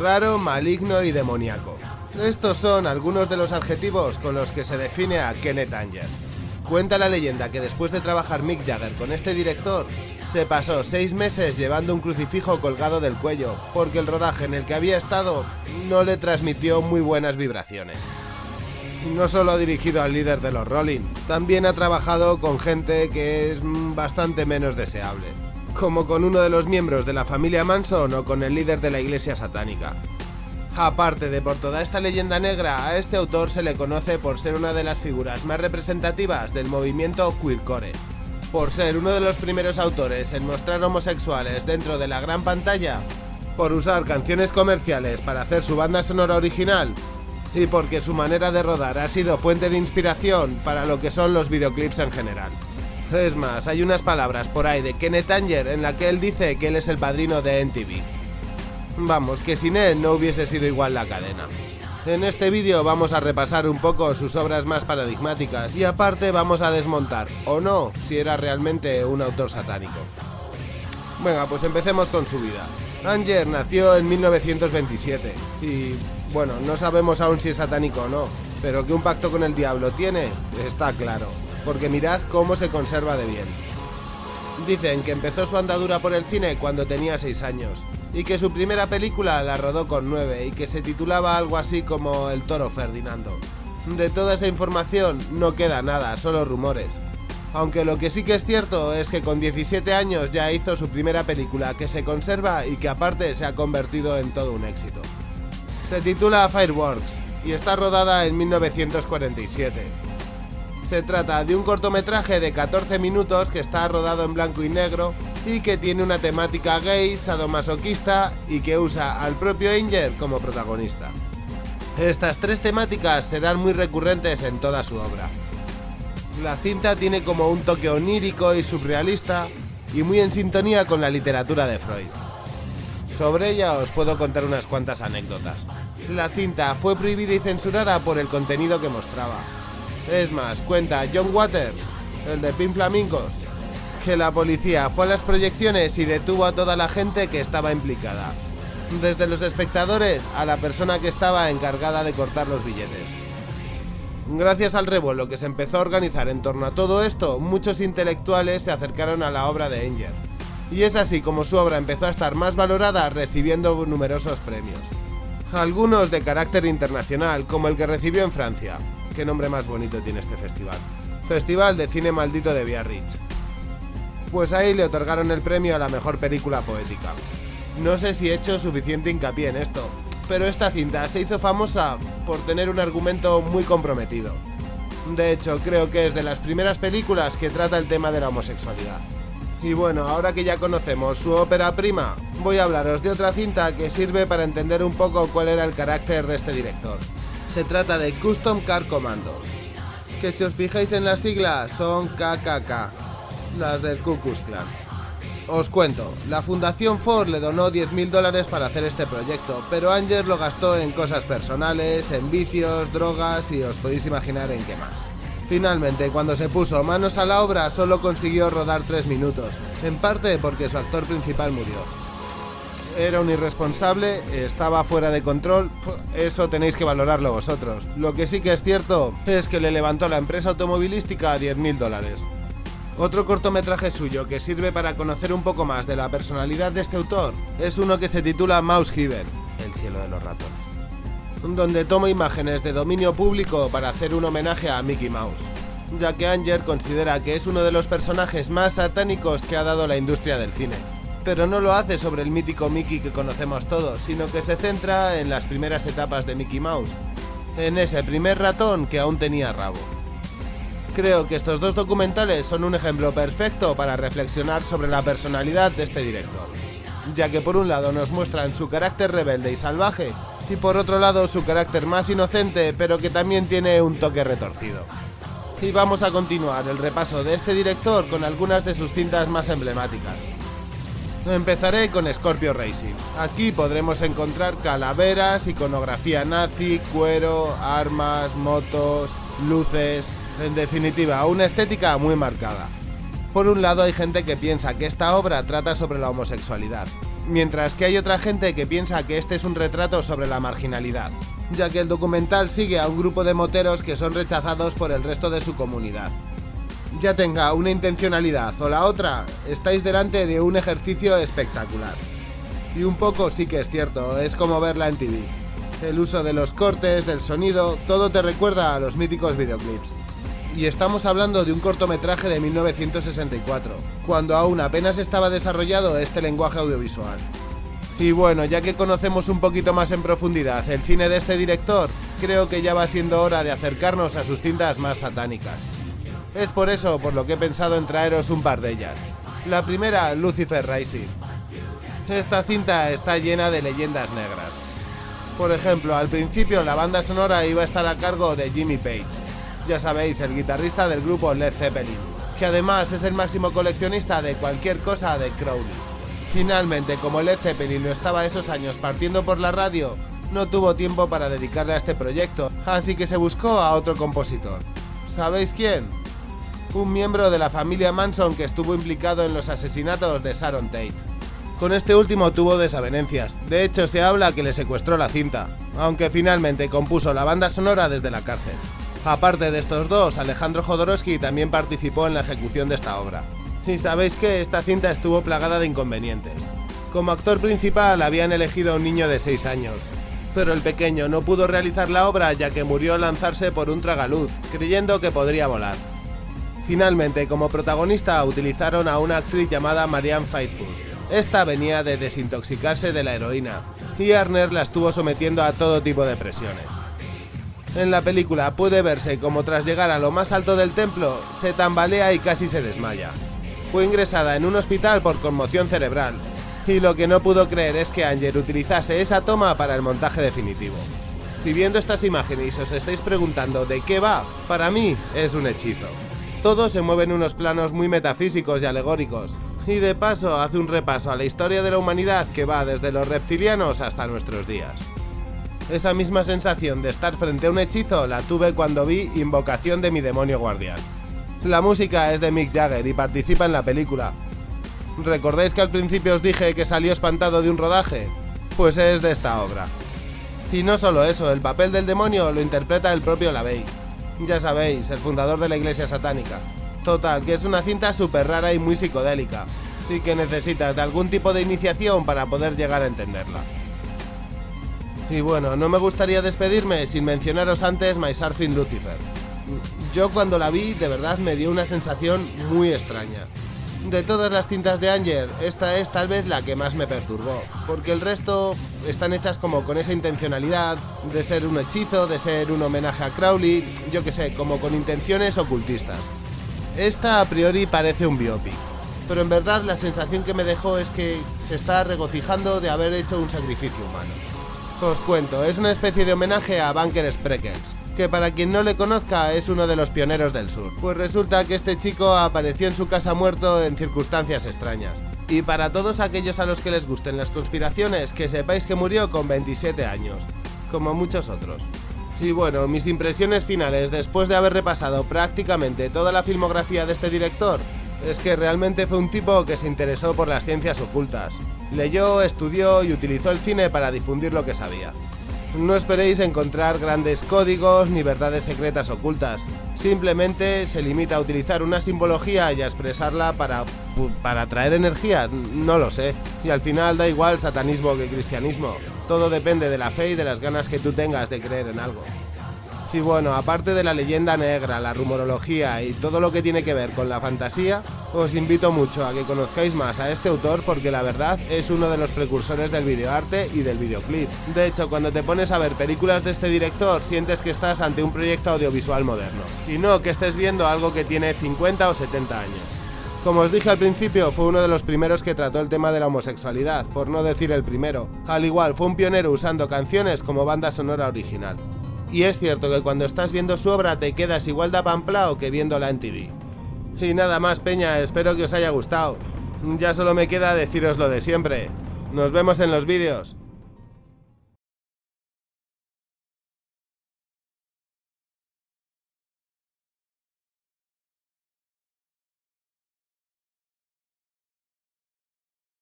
raro, maligno y demoníaco. Estos son algunos de los adjetivos con los que se define a Kenneth Anger. Cuenta la leyenda que después de trabajar Mick Jagger con este director, se pasó seis meses llevando un crucifijo colgado del cuello, porque el rodaje en el que había estado no le transmitió muy buenas vibraciones. No solo ha dirigido al líder de los Rolling, también ha trabajado con gente que es bastante menos deseable, como con uno de los miembros de la familia Manson o con el líder de la iglesia satánica. Aparte de por toda esta leyenda negra, a este autor se le conoce por ser una de las figuras más representativas del movimiento queercore, por ser uno de los primeros autores en mostrar homosexuales dentro de la gran pantalla, por usar canciones comerciales para hacer su banda sonora original y porque su manera de rodar ha sido fuente de inspiración para lo que son los videoclips en general. Es más, hay unas palabras por ahí de Kenneth Anger en la que él dice que él es el padrino de NTV. Vamos, que sin él no hubiese sido igual la cadena. En este vídeo vamos a repasar un poco sus obras más paradigmáticas y aparte vamos a desmontar, o no, si era realmente un autor satánico. Venga, pues empecemos con su vida. Anger nació en 1927 y, bueno, no sabemos aún si es satánico o no, pero que un pacto con el diablo tiene, está claro, porque mirad cómo se conserva de bien. Dicen que empezó su andadura por el cine cuando tenía 6 años y que su primera película la rodó con 9 y que se titulaba algo así como El toro Ferdinando. De toda esa información no queda nada, solo rumores. Aunque lo que sí que es cierto es que con 17 años ya hizo su primera película que se conserva y que aparte se ha convertido en todo un éxito. Se titula Fireworks y está rodada en 1947. Se trata de un cortometraje de 14 minutos que está rodado en blanco y negro y que tiene una temática gay, sadomasoquista y que usa al propio Anger como protagonista. Estas tres temáticas serán muy recurrentes en toda su obra. La cinta tiene como un toque onírico y surrealista y muy en sintonía con la literatura de Freud. Sobre ella os puedo contar unas cuantas anécdotas. La cinta fue prohibida y censurada por el contenido que mostraba. Es más, cuenta John Waters, el de Pin Flamingos, que la policía fue a las proyecciones y detuvo a toda la gente que estaba implicada, desde los espectadores a la persona que estaba encargada de cortar los billetes. Gracias al revuelo que se empezó a organizar en torno a todo esto, muchos intelectuales se acercaron a la obra de Anger. Y es así como su obra empezó a estar más valorada recibiendo numerosos premios. Algunos de carácter internacional, como el que recibió en Francia. Qué nombre más bonito tiene este festival. Festival de Cine Maldito de Biarritz pues ahí le otorgaron el premio a la mejor película poética. No sé si he hecho suficiente hincapié en esto, pero esta cinta se hizo famosa por tener un argumento muy comprometido. De hecho, creo que es de las primeras películas que trata el tema de la homosexualidad. Y bueno, ahora que ya conocemos su ópera prima, voy a hablaros de otra cinta que sirve para entender un poco cuál era el carácter de este director. Se trata de Custom Car Commandos, que si os fijáis en las siglas son KKK, las del Ku Klan. Os cuento, la Fundación Ford le donó 10.000 dólares para hacer este proyecto, pero Anger lo gastó en cosas personales, en vicios, drogas y os podéis imaginar en qué más. Finalmente, cuando se puso manos a la obra, solo consiguió rodar 3 minutos, en parte porque su actor principal murió. Era un irresponsable, estaba fuera de control, eso tenéis que valorarlo vosotros. Lo que sí que es cierto es que le levantó la empresa automovilística a 10.000 dólares. Otro cortometraje suyo que sirve para conocer un poco más de la personalidad de este autor es uno que se titula Mouse Heaven, el cielo de los ratones, donde toma imágenes de dominio público para hacer un homenaje a Mickey Mouse, ya que Anger considera que es uno de los personajes más satánicos que ha dado la industria del cine. Pero no lo hace sobre el mítico Mickey que conocemos todos, sino que se centra en las primeras etapas de Mickey Mouse, en ese primer ratón que aún tenía rabo. Creo que estos dos documentales son un ejemplo perfecto para reflexionar sobre la personalidad de este director, ya que por un lado nos muestran su carácter rebelde y salvaje, y por otro lado su carácter más inocente, pero que también tiene un toque retorcido. Y vamos a continuar el repaso de este director con algunas de sus cintas más emblemáticas. Empezaré con Scorpio Racing. Aquí podremos encontrar calaveras, iconografía nazi, cuero, armas, motos, luces, en definitiva, una estética muy marcada. Por un lado hay gente que piensa que esta obra trata sobre la homosexualidad, mientras que hay otra gente que piensa que este es un retrato sobre la marginalidad, ya que el documental sigue a un grupo de moteros que son rechazados por el resto de su comunidad. Ya tenga una intencionalidad o la otra, estáis delante de un ejercicio espectacular. Y un poco sí que es cierto, es como verla en TV. El uso de los cortes, del sonido, todo te recuerda a los míticos videoclips. Y estamos hablando de un cortometraje de 1964, cuando aún apenas estaba desarrollado este lenguaje audiovisual. Y bueno, ya que conocemos un poquito más en profundidad el cine de este director, creo que ya va siendo hora de acercarnos a sus cintas más satánicas. Es por eso por lo que he pensado en traeros un par de ellas. La primera, Lucifer Rising. Esta cinta está llena de leyendas negras. Por ejemplo, al principio la banda sonora iba a estar a cargo de Jimmy Page, ya sabéis, el guitarrista del grupo Led Zeppelin, que además es el máximo coleccionista de cualquier cosa de Crowley. Finalmente, como Led Zeppelin no estaba esos años partiendo por la radio, no tuvo tiempo para dedicarle a este proyecto, así que se buscó a otro compositor. ¿Sabéis quién? Un miembro de la familia Manson que estuvo implicado en los asesinatos de Sharon Tate. Con este último tuvo desavenencias, de hecho se habla que le secuestró la cinta, aunque finalmente compuso la banda sonora desde la cárcel. Aparte de estos dos, Alejandro Jodorowsky también participó en la ejecución de esta obra. Y sabéis que esta cinta estuvo plagada de inconvenientes. Como actor principal habían elegido a un niño de 6 años, pero el pequeño no pudo realizar la obra ya que murió al lanzarse por un tragaluz, creyendo que podría volar. Finalmente, como protagonista utilizaron a una actriz llamada Marianne Faithfull, esta venía de desintoxicarse de la heroína, y Arner la estuvo sometiendo a todo tipo de presiones. En la película puede verse como tras llegar a lo más alto del templo, se tambalea y casi se desmaya. Fue ingresada en un hospital por conmoción cerebral, y lo que no pudo creer es que Anger utilizase esa toma para el montaje definitivo. Si viendo estas imágenes os estáis preguntando de qué va, para mí es un hechizo. Todo se mueve en unos planos muy metafísicos y alegóricos, y de paso hace un repaso a la historia de la humanidad que va desde los reptilianos hasta nuestros días. Esta misma sensación de estar frente a un hechizo la tuve cuando vi Invocación de mi demonio guardián. La música es de Mick Jagger y participa en la película. ¿Recordáis que al principio os dije que salió espantado de un rodaje? Pues es de esta obra. Y no solo eso, el papel del demonio lo interpreta el propio LaVey. Ya sabéis, el fundador de la iglesia satánica. Total, que es una cinta súper rara y muy psicodélica, y que necesitas de algún tipo de iniciación para poder llegar a entenderla. Y bueno, no me gustaría despedirme sin mencionaros antes My Surfing Lucifer. Yo cuando la vi de verdad me dio una sensación muy extraña. De todas las cintas de Anger, esta es tal vez la que más me perturbó, porque el resto están hechas como con esa intencionalidad de ser un hechizo, de ser un homenaje a Crowley, yo que sé, como con intenciones ocultistas. Esta a priori parece un biopic, pero en verdad la sensación que me dejó es que se está regocijando de haber hecho un sacrificio humano. Os cuento, es una especie de homenaje a Bunker Spreckles, que para quien no le conozca es uno de los pioneros del sur, pues resulta que este chico apareció en su casa muerto en circunstancias extrañas. Y para todos aquellos a los que les gusten las conspiraciones, que sepáis que murió con 27 años, como muchos otros. Y bueno, mis impresiones finales después de haber repasado prácticamente toda la filmografía de este director es que realmente fue un tipo que se interesó por las ciencias ocultas. Leyó, estudió y utilizó el cine para difundir lo que sabía. No esperéis encontrar grandes códigos ni verdades secretas ocultas. Simplemente se limita a utilizar una simbología y a expresarla para, para atraer energía. No lo sé. Y al final da igual satanismo que cristianismo. Todo depende de la fe y de las ganas que tú tengas de creer en algo. Y bueno, aparte de la leyenda negra, la rumorología y todo lo que tiene que ver con la fantasía, os invito mucho a que conozcáis más a este autor porque la verdad es uno de los precursores del videoarte y del videoclip. De hecho, cuando te pones a ver películas de este director, sientes que estás ante un proyecto audiovisual moderno. Y no que estés viendo algo que tiene 50 o 70 años. Como os dije al principio, fue uno de los primeros que trató el tema de la homosexualidad, por no decir el primero. Al igual, fue un pionero usando canciones como banda sonora original. Y es cierto que cuando estás viendo su obra te quedas igual de apamplao que viéndola en TV. Y nada más, Peña, espero que os haya gustado. Ya solo me queda deciros lo de siempre. Nos vemos en los vídeos.